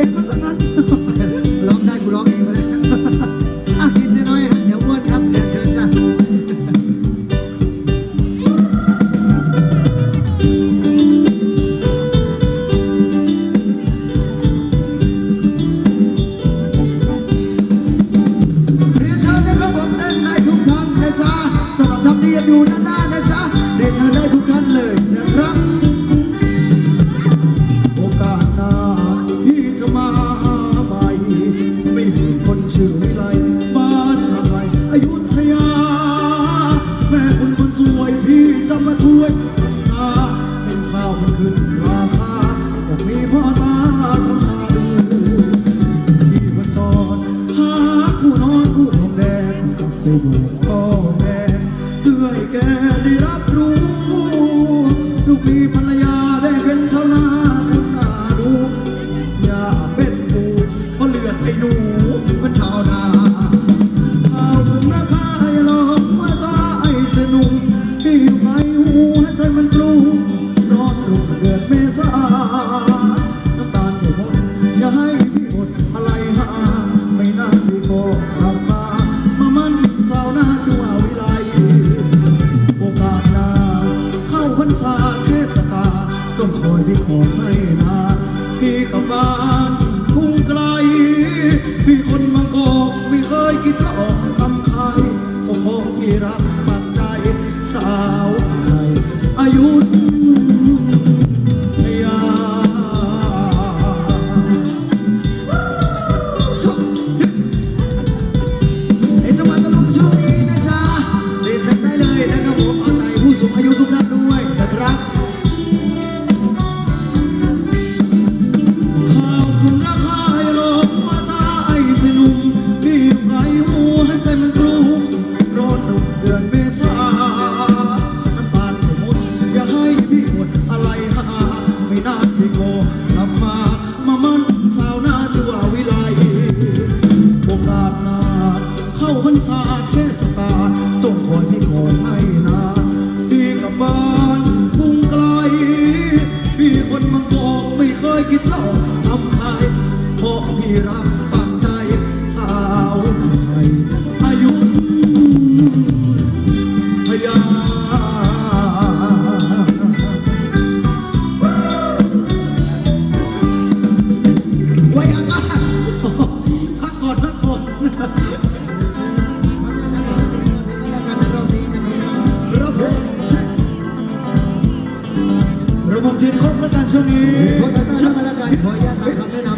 It was there, they will fall. คิดพระองค์ทำใครโอ้โหที่รักปักใจสาว far ขออนุญาตมาคำแนะนำ